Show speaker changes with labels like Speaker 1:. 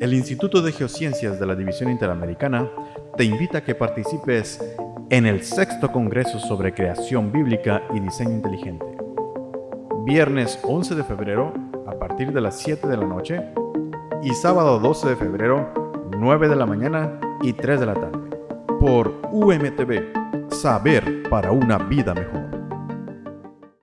Speaker 1: El Instituto de Geociencias de la División Interamericana te invita a que participes en el sexto Congreso sobre Creación Bíblica y Diseño Inteligente. Viernes 11 de febrero a partir de las 7 de la noche y sábado 12 de febrero 9 de la mañana y 3 de la tarde. Por UMTV, Saber para una vida mejor.